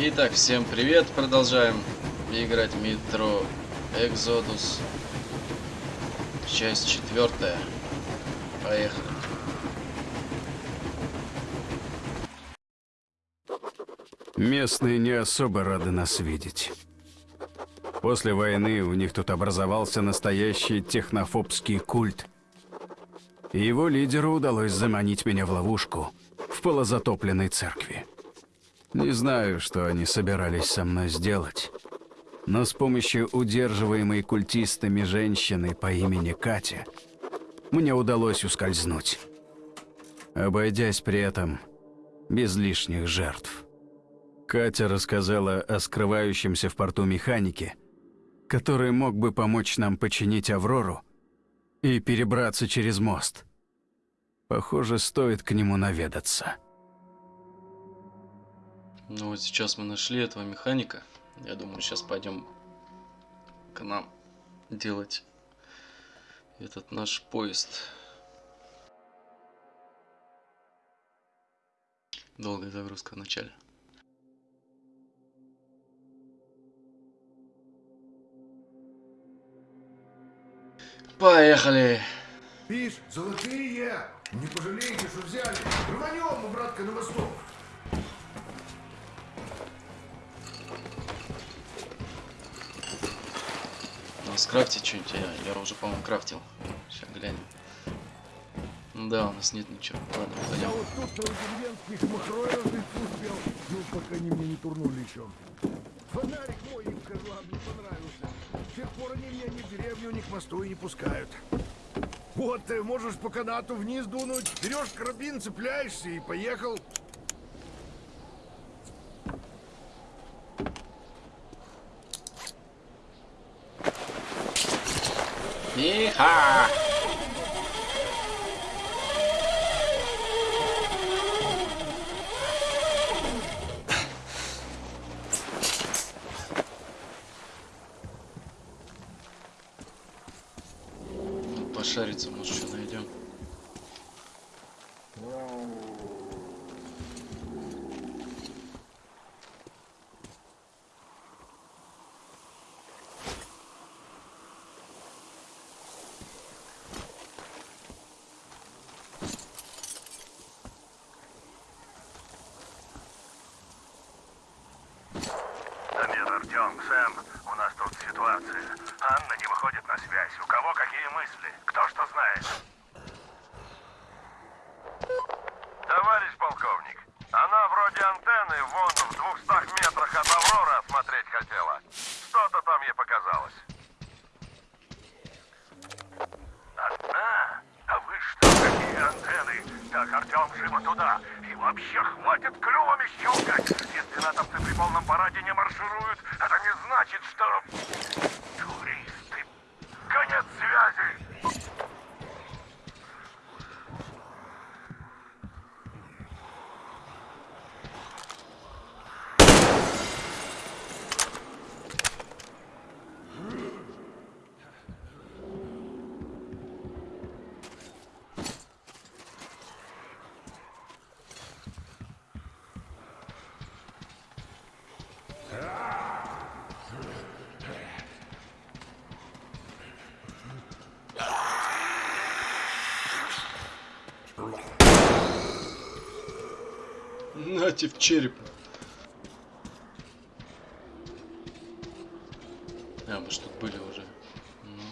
Итак, всем привет! Продолжаем играть Metro Exodus. Часть четвертая. Поехали. Местные не особо рады нас видеть. После войны у них тут образовался настоящий технофобский культ. И его лидеру удалось заманить меня в ловушку в полозатопленной церкви. Не знаю, что они собирались со мной сделать, но с помощью удерживаемой культистами женщины по имени Катя мне удалось ускользнуть, обойдясь при этом без лишних жертв. Катя рассказала о скрывающемся в порту механике, который мог бы помочь нам починить «Аврору» и перебраться через мост. Похоже, стоит к нему наведаться. Ну вот сейчас мы нашли этого механика. Я думаю, сейчас пойдем к нам делать этот наш поезд. Долгая загрузка в начале. Поехали! Видишь, золотые! Не пожалеете, что взяли. Рванем мы, братка, на восток. Скрафтить что-нибудь, я, я уже, по-моему, крафтил. Сейчас глянем. Да, у нас нет ничего. Ладно, пойдем. вот тут деревенских махроев успел. Ну, пока они мне не турнули еще. Фонарик мой им козлам не понравился. С тех пор они меня ни в деревню, ни к мосту и не пускают. Вот ты можешь по канату вниз дунуть, берешь карабин, цепляешься и поехал. Ну, Пошариться, может, что найдем. Дамир, Артем, Сэм, у нас тут ситуация. Анна не выходит на связь. У кого какие мысли? Кто что знает? Товарищ полковник, она вроде антенны вон в двухстах метрах от Авроры осмотреть хотела. Что-то там ей показалось. Одна? А вы что, какие антенны? Так, Артем, живо туда. И вообще, хватит клювами щелкать. Если натовцы при полном параде не маршируют, это не значит, что... Туристы. Конец связи. Нате в череп. А, мы ж тут были уже. Ну.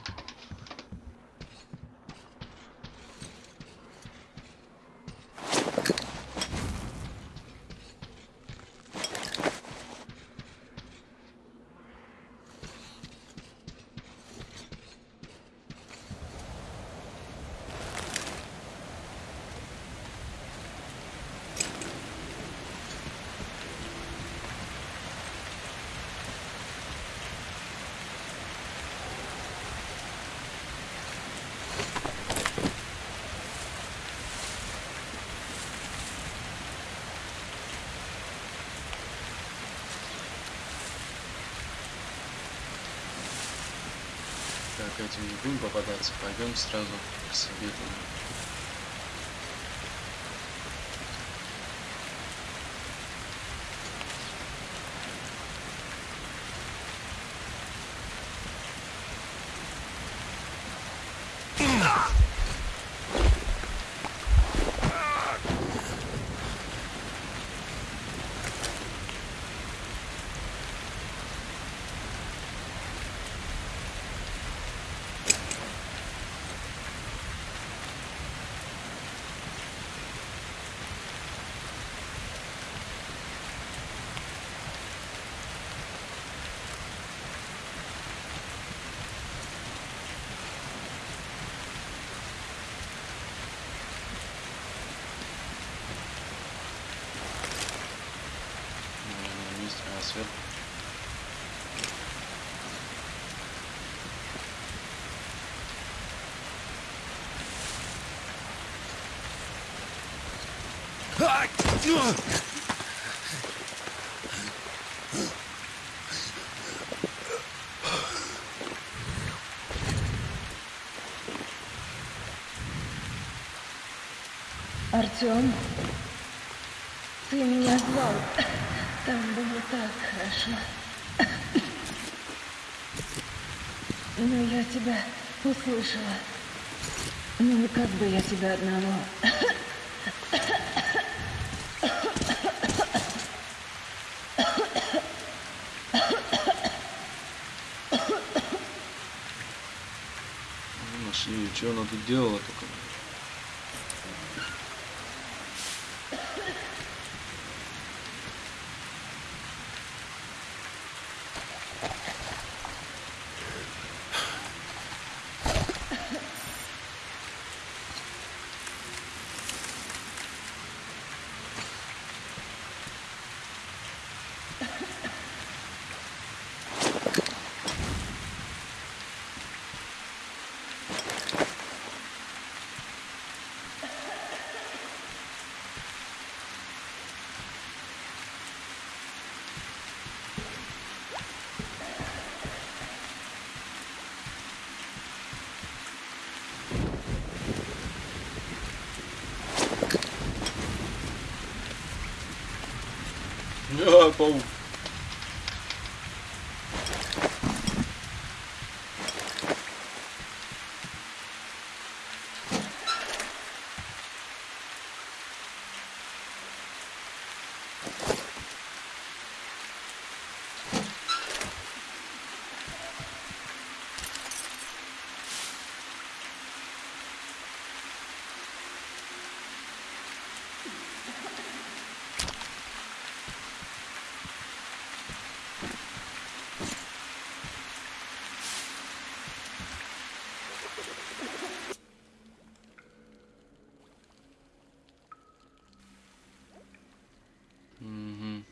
Так, этим не будем попадаться. Пойдем сразу к себе туда. Наверное, есть а сверху. Артем, ты меня звал. Там было так хорошо. Но я тебя услышала. Ну, как бы я тебя одного. Что она тут делала только? А, паук. Мгм.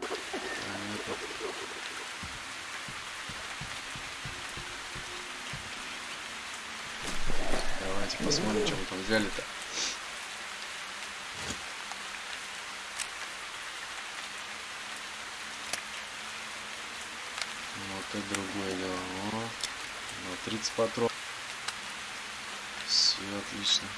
Понятно. Давайте посмотрим, что мы там взяли-то. Вот это другое дело. О, ну, 30 патронов. Все отлично.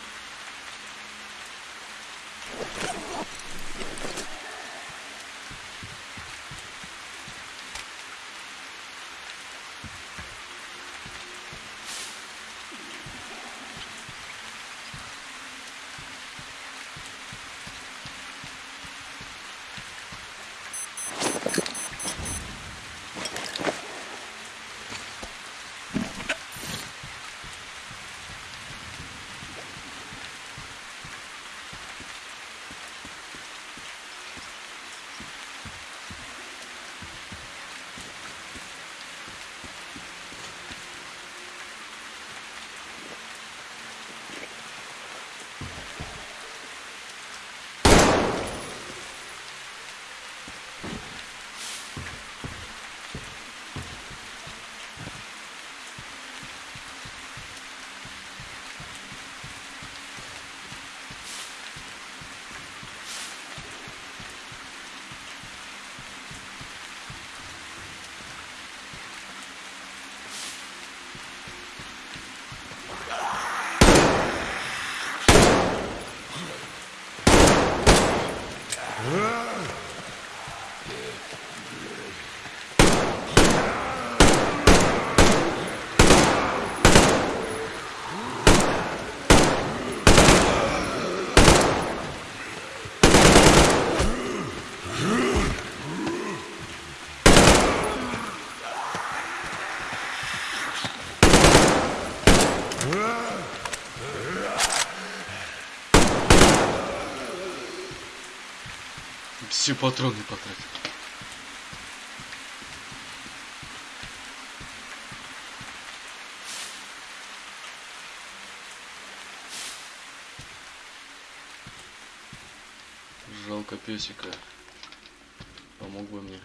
Патроны потратил. Жалко песика. Помог бы мне.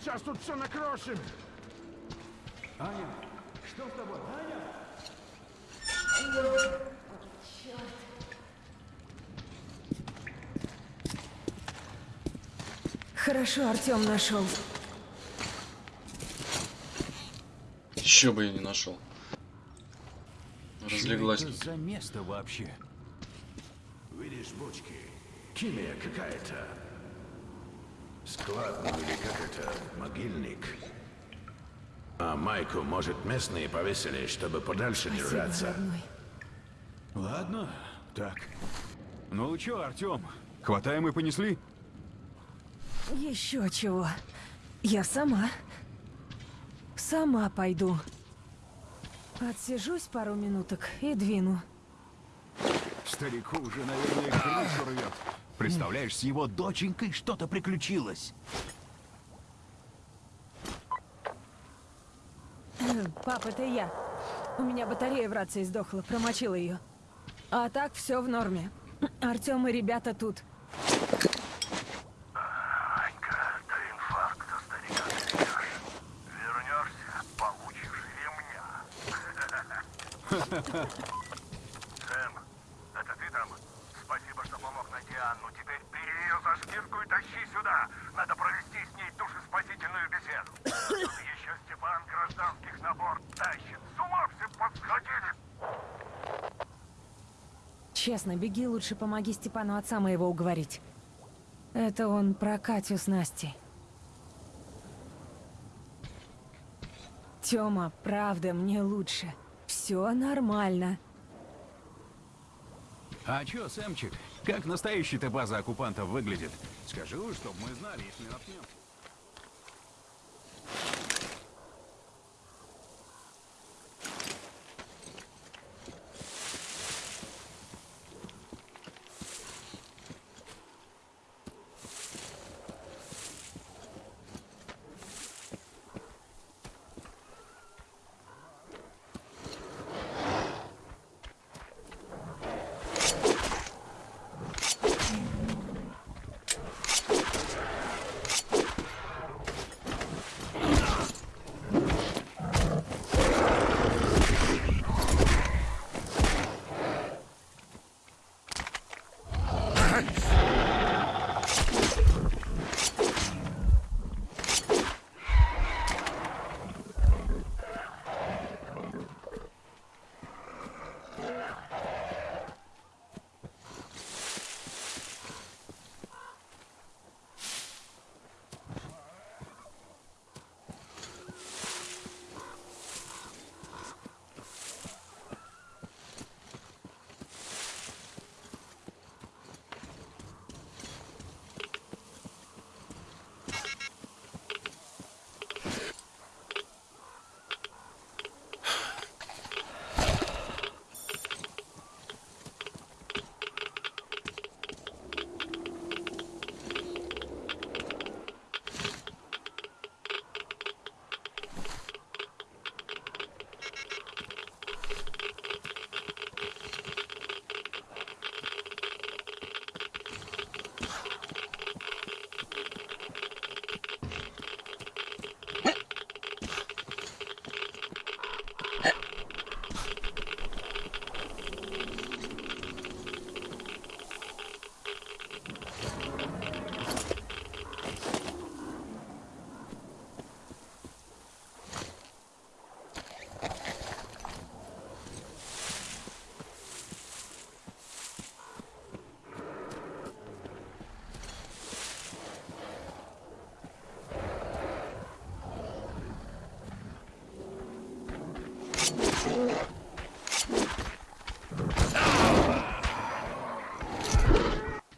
Сейчас тут все накрошим! Аня, что с тобой? Аня? Хорошо, Артем нашел. Еще бы я не нашел. Разлеглась. Что это за место вообще? Видишь бочки? Химия какая-то. Склад ну или как это, могильник. А майку, может, местные повесили, чтобы подальше Спасибо, держаться. родной. Ладно, так. Ну чё, Артём, хватаем и понесли? Еще чего. Я сама. Сама пойду. Отсижусь пару минуток и двину. Старику уже, наверное, крышу рвет. Представляешь, с его доченькой что-то приключилось. Пап, это я. У меня батарея в рации сдохла, промочила ее. А так все в норме. Артем и ребята тут. Анька, до инфаркта старика доведешь. Вернешься, получишь ремня. Сэм, это ты там? Спасибо, что помог найти Анну. Теперь бери ее и тащи сюда. Надо провести с ней душеспасительную беседу. Тут еще Степан гражданских на борт тащит. С ума все подсходили. Честно, беги лучше помоги Степану отца моего уговорить. Это он про Катю с Настей. Тёма, правда, мне лучше. Все нормально. А чё, Сэмчик, как настоящая-то база оккупантов выглядит? Скажи уж, чтоб мы знали, если наткнемся.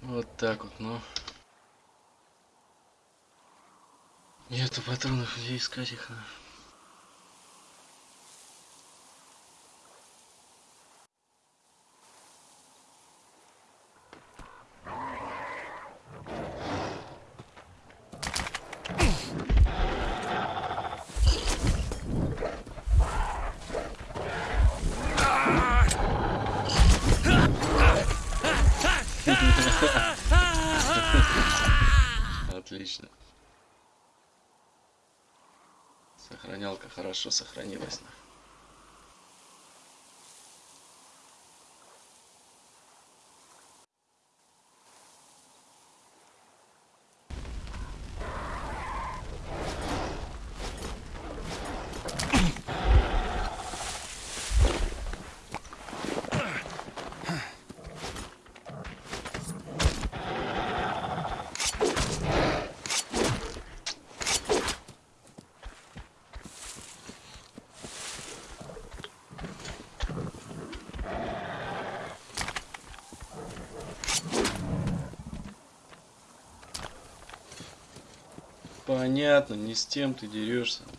Вот так вот, ну. Нету патронов, где искать их? а? Отлично. Сохранялка хорошо сохранилась. Понятно, не с тем ты дерешься.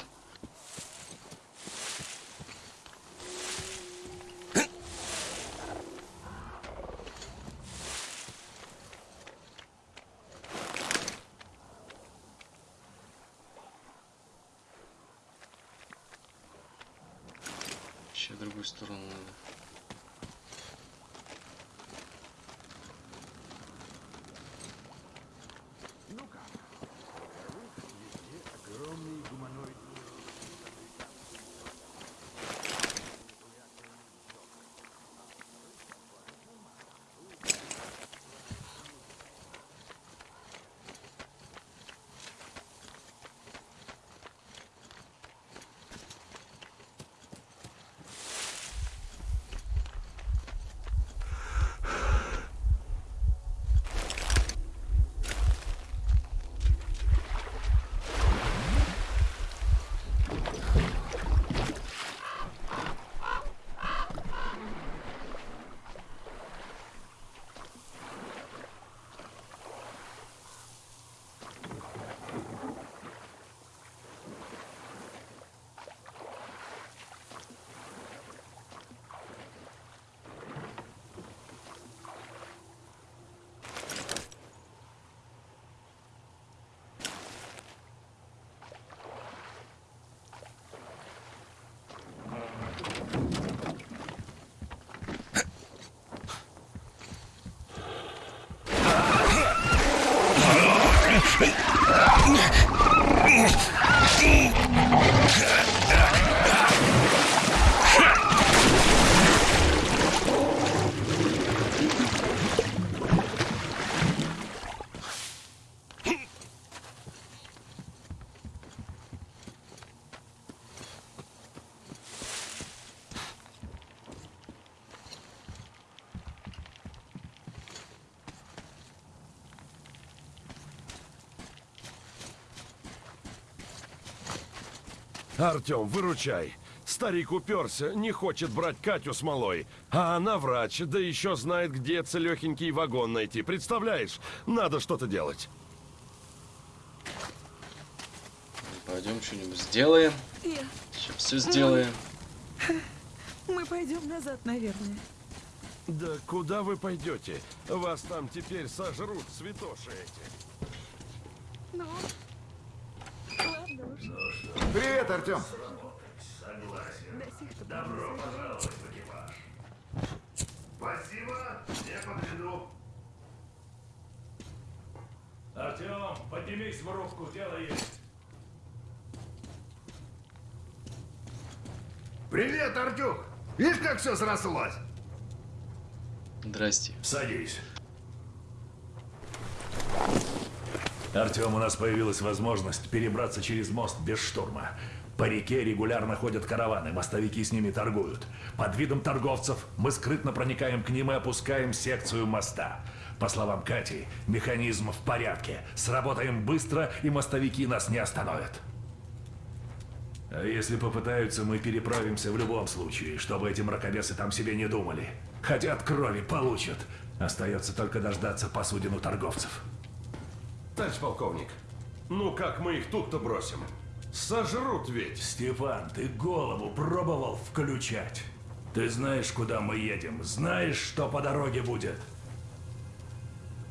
partner. Артем, выручай. Старик уперся, не хочет брать Катю смолой. А она врач, да еще знает, где целехенький вагон найти. Представляешь? Надо что-то делать. Пойдем что-нибудь сделаем. Я... Сейчас все сделаем. Мы пойдем назад, наверное. Да куда вы пойдете? Вас там теперь сожрут святоши эти. Ну, ладно уж. Привет, Артем. Спасибо, я подведу. Артем, поднимись в рубку, дело есть. Привет, Артюх. Видишь, как все срослось? Здрасте. Садись. Артем, у нас появилась возможность перебраться через мост без штурма. По реке регулярно ходят караваны, мостовики с ними торгуют. Под видом торговцев мы скрытно проникаем к ним и опускаем секцию моста. По словам Кати, механизм в порядке. Сработаем быстро, и мостовики нас не остановят. А если попытаются, мы переправимся в любом случае, чтобы эти мракобесы там себе не думали. Хотят крови, получат. Остается только дождаться посудину торговцев. Товарищ полковник, ну как мы их тут-то бросим? Сожрут ведь. Степан, ты голову пробовал включать? Ты знаешь, куда мы едем, знаешь, что по дороге будет?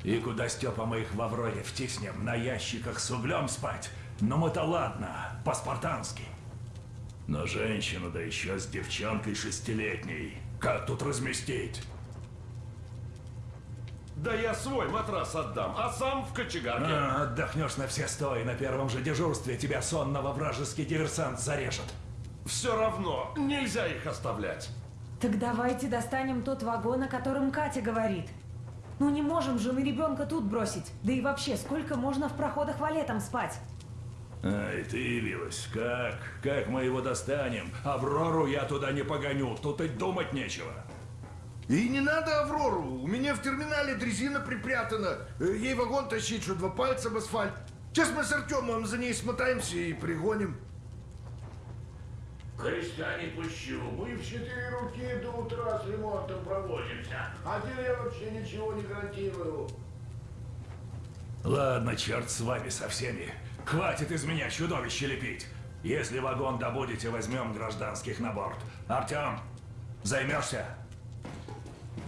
И куда, Степа, мы их в Авроре втиснем, на ящиках с углем спать? Ну мы-то ладно, по-спартански. Но женщину, да еще с девчонкой шестилетней, как тут разместить? Да я свой матрас отдам, а сам в кочегарке. А, отдохнешь на все сто, и на первом же дежурстве тебя сонного вражеский диверсант зарежет. Все равно, нельзя их оставлять. Так давайте достанем тот вагон, о котором Катя говорит. Ну не можем же мы ребенка тут бросить. Да и вообще, сколько можно в проходах валетом спать? Ай, ты явилась. Как? Как мы его достанем? Аврору я туда не погоню, тут и думать нечего. И не надо Аврору. У меня в терминале дрезина припрятана. Э, Ей вагон тащить, что два пальца в асфальт. Сейчас мы с Артемом за ней смотаемся и пригоним. Креста не пущу. Мы в четыре руки до утра с ремонтом проводимся. А тебе я вообще ничего не гарантирую. Ладно, черт с вами со всеми. Хватит из меня чудовище лепить. Если вагон добудете, возьмем гражданских на борт. Артем, займешься?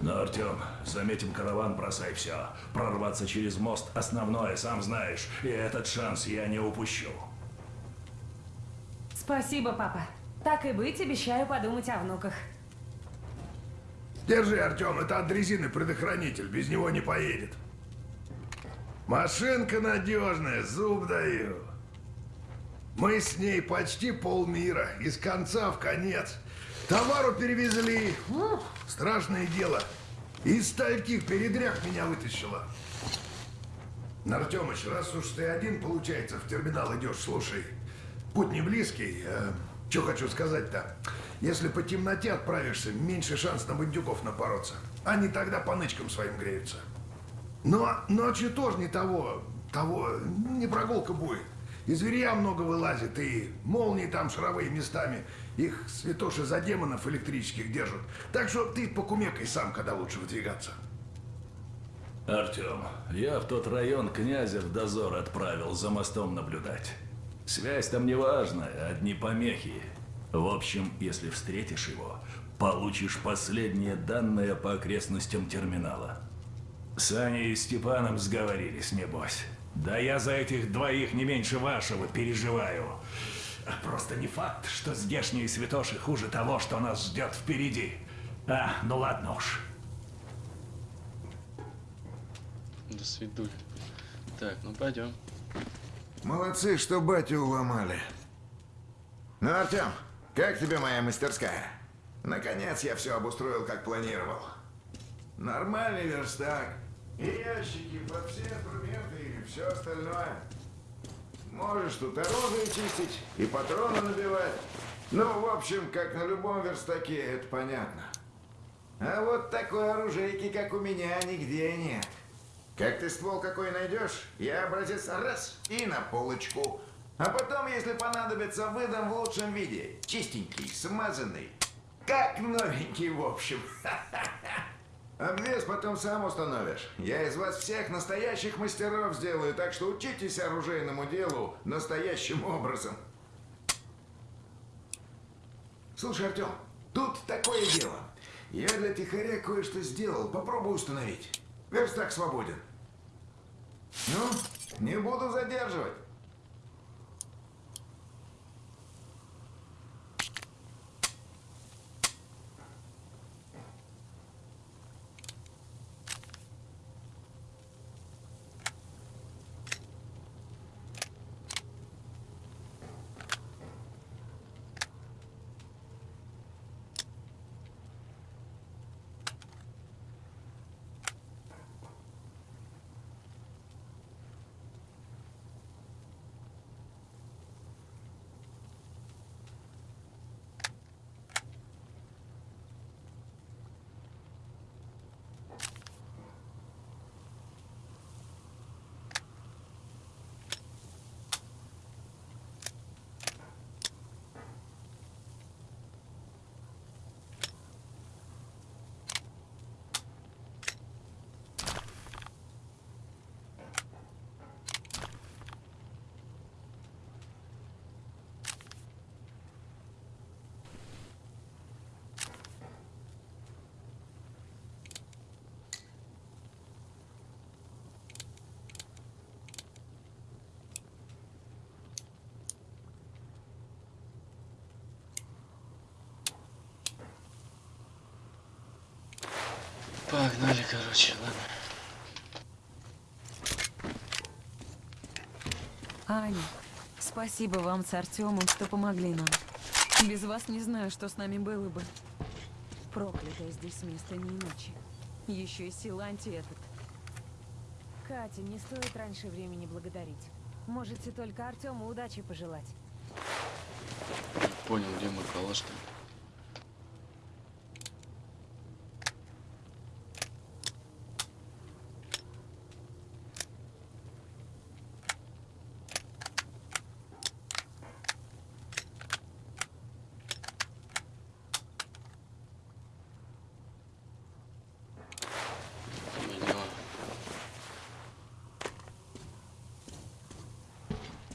Ну, Артем, заметим караван, бросай все. Прорваться через мост – основное, сам знаешь. И этот шанс я не упущу. Спасибо, папа. Так и быть, обещаю подумать о внуках. Держи, Артем, это от дрезины предохранитель, без него не поедет. Машинка надежная, зуб даю. Мы с ней почти полмира, из конца в конец. Товару перевезли. Страшное дело. Из стольких передряг меня вытащила. Артемыч, раз уж ты один, получается, в терминал идешь, слушай. Путь не близкий. А, что хочу сказать-то? Если по темноте отправишься, меньше шанс на бандюков напороться. Они тогда по нычкам своим греются. Но ночью тоже не того, того, не прогулка будет. И зверя много вылазит, и молнии там шаровые местами. Их святоши за демонов электрических держат. Так что ты покумекай сам, когда лучше выдвигаться. Артем, я в тот район князя в дозор отправил за мостом наблюдать. Связь там не важная, одни помехи. В общем, если встретишь его, получишь последние данные по окрестностям терминала. С Аней и Степаном сговорились, небось. Да я за этих двоих не меньше вашего переживаю. Просто не факт, что здешние святоши хуже того, что нас ждет впереди. А, ну ладно уж. До свидули. Так, ну пойдем. Молодцы, что батю уломали. Ну, Артем, как тебе моя мастерская? Наконец я все обустроил, как планировал. Нормальный верстак. И ящики под все инструменты и все остальное. Можешь тут оружие чистить и патроны набивать. Ну, в общем, как на любом верстаке, это понятно. А вот такой оружейки, как у меня, нигде нет. Как ты ствол какой найдешь, я образец раз и на полочку. А потом, если понадобится, выдам в лучшем виде. Чистенький, смазанный. Как новенький, в общем. Обвес потом сам установишь. Я из вас всех настоящих мастеров сделаю, так что учитесь оружейному делу настоящим образом. Слушай, Артем, тут такое дело. Я для тихоря кое-что сделал. Попробуй установить. Верстак свободен. Ну, не буду задерживать. Погнали, короче, ладно. Аня, спасибо вам с Артемом, что помогли нам. Без вас не знаю, что с нами было бы. Проклятое здесь место не иначе. Еще и Силанти этот. Катя, не стоит раньше времени благодарить. Можете только Артему удачи пожелать. Понял, где мой калаш-то.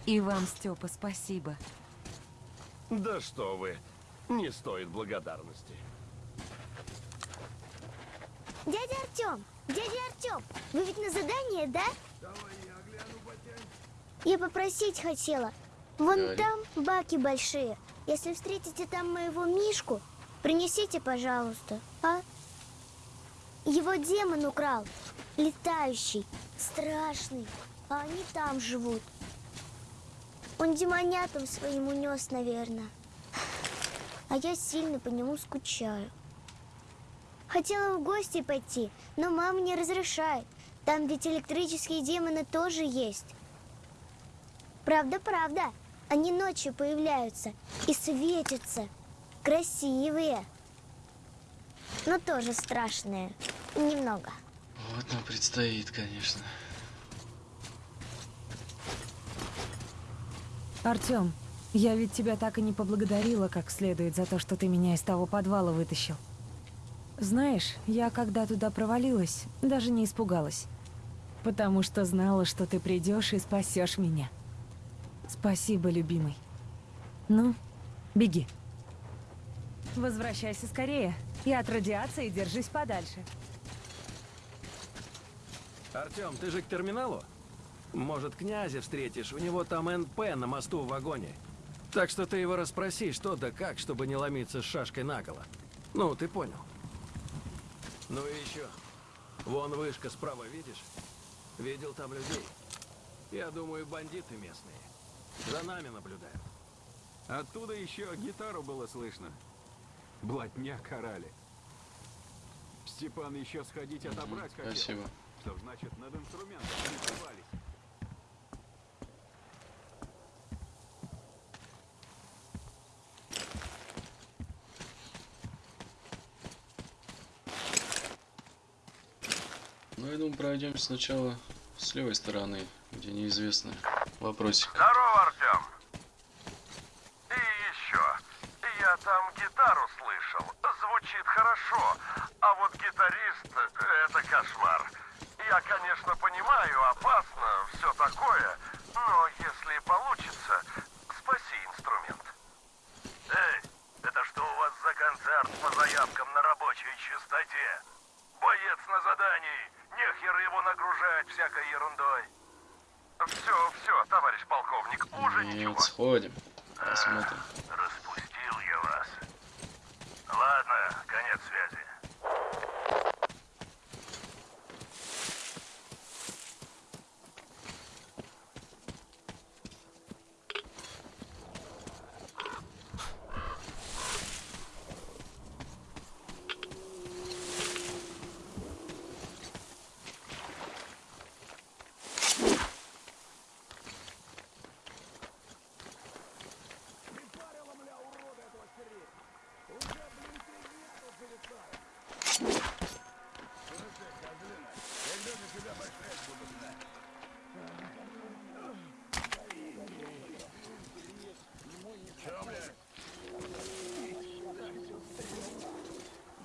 И вам, Степа, спасибо. Да что вы, не стоит благодарности. Дядя Артем! Дядя Артем! Вы ведь на задание, да? Я попросить хотела. Вон Говори. там баки большие. если встретите там моего Мишку, принесите, пожалуйста, а? Его демон украл. Летающий, страшный. А они там живут. Он демонятам своим унес, наверное. А я сильно по нему скучаю. Хотела в гости пойти, но мама не разрешает. Там ведь электрические демоны тоже есть. Правда, правда. Они ночью появляются и светятся. Красивые. Но тоже страшные. Немного. Вот нам предстоит, конечно. Артем, я ведь тебя так и не поблагодарила как следует за то, что ты меня из того подвала вытащил. Знаешь, я когда туда провалилась, даже не испугалась. Потому что знала, что ты придешь и спасешь меня. Спасибо, любимый. Ну, беги. Возвращайся скорее. И от радиации держись подальше. Артем, ты же к терминалу? Может, князя встретишь? У него там НП на мосту в вагоне. Так что ты его расспроси, что да как, чтобы не ломиться с шашкой наголо. Ну, ты понял. Ну и еще. Вон вышка справа, видишь? Видел там людей. Я думаю, бандиты местные. За нами наблюдают. Оттуда еще гитару было слышно. Блатня карали. Степан еще сходить отобрать хотел. Спасибо. Что значит над инструментом не плевались. Ну, я думаю, пройдем сначала с левой стороны, где неизвестно. Вопросик. Здорово, Артем. И еще. Я там гитару слышал. Звучит хорошо. А вот гитарист — это кошмар. Я, конечно, понимаю, опасно, все такое. Но если получится, спаси инструмент. Эй, это что у вас за концерт по заявкам на рабочей частоте? Боец на задании. Нехер его нагружать всякой ерундой. Все, все, товарищ полковник, уже ничего. Нет, сходим. Посмотрим. Распустил я вас. Ладно, конец связи.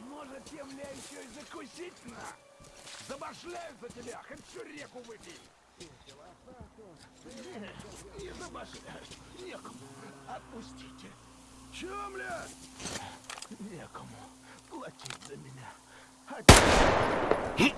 Может, тебе, бля, на? Забашляют за тебя, хоть всю реку выпей. Не забашляют, некому. Отпустите. Че, бля? Некому платить за меня. Пацаны!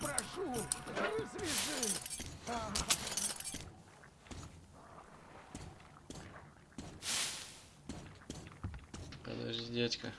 Прошу, развяжи. Подожди, дядька.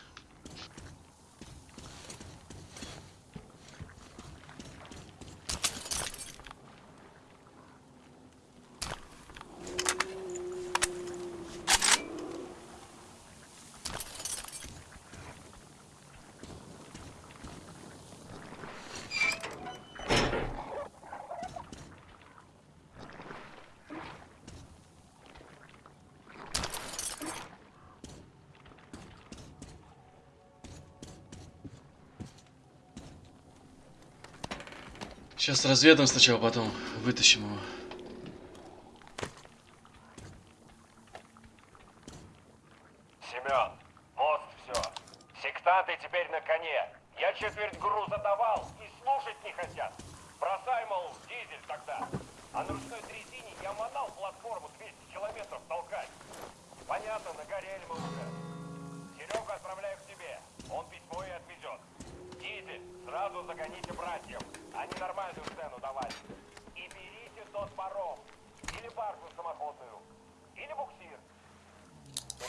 Сейчас разведаем сначала, потом вытащим его.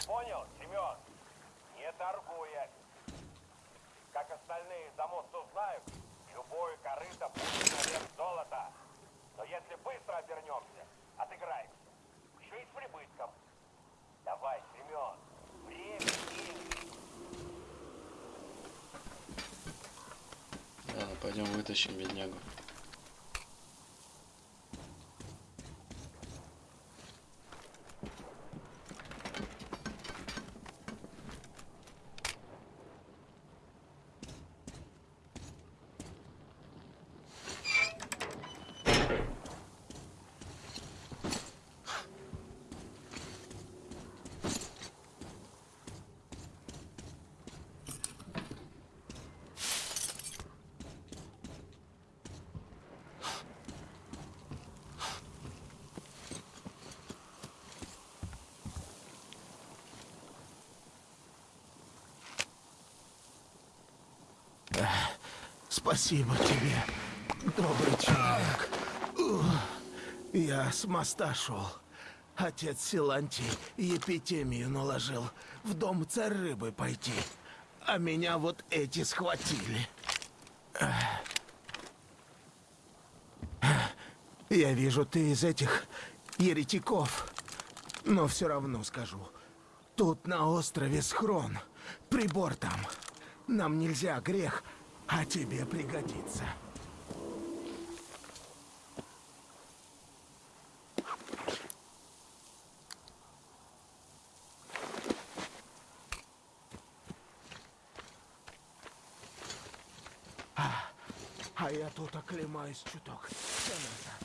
Понял, Семен? Не торгуя. Как остальные за мост узнают, любое корыто будет на вес золота. Но если быстро обернемся, отыграемся. Еще и с прибытком. Давай, Семен. Время. Ладно, пойдем вытащим беднягу. Спасибо тебе, добрый человек. Я с моста шел. Отец Силантий епитемию наложил. В дом царь рыбы пойти. А меня вот эти схватили. Я вижу, ты из этих еретиков. Но все равно скажу. Тут на острове схрон. Прибор там. Нам нельзя грех, а тебе пригодится. А, а я тут оклемаюсь чуток. Все назад.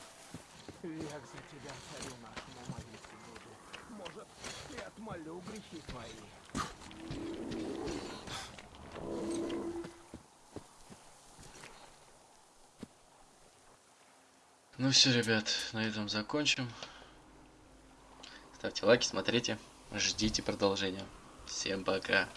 Век за тебя, царю нашему, молиться буду. Может, и отмолю грехи твои. Ну все, ребят, на этом закончим. Ставьте лайки, смотрите, ждите продолжения. Всем пока.